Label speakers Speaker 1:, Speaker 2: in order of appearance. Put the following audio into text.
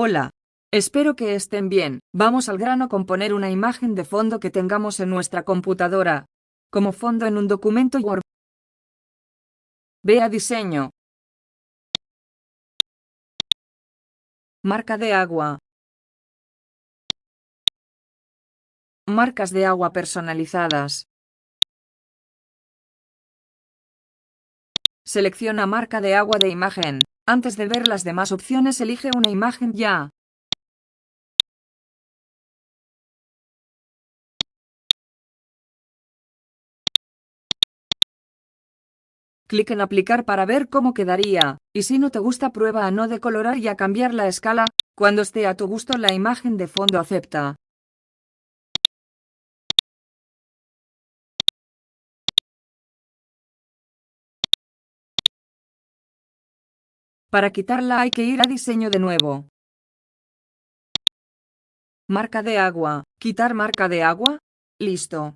Speaker 1: Hola. Espero que estén bien. Vamos al grano con poner una imagen de fondo que tengamos en nuestra computadora. Como fondo en un documento Word. Ve a diseño. Marca de agua. Marcas de agua personalizadas. Selecciona marca de agua de imagen. Antes de ver las demás opciones elige una imagen ya. Clic en aplicar para ver cómo quedaría, y si no te gusta prueba a no decolorar y a cambiar la escala, cuando esté a tu gusto la imagen de fondo acepta. Para quitarla hay que ir a diseño de nuevo. Marca de agua. ¿Quitar marca de agua? Listo.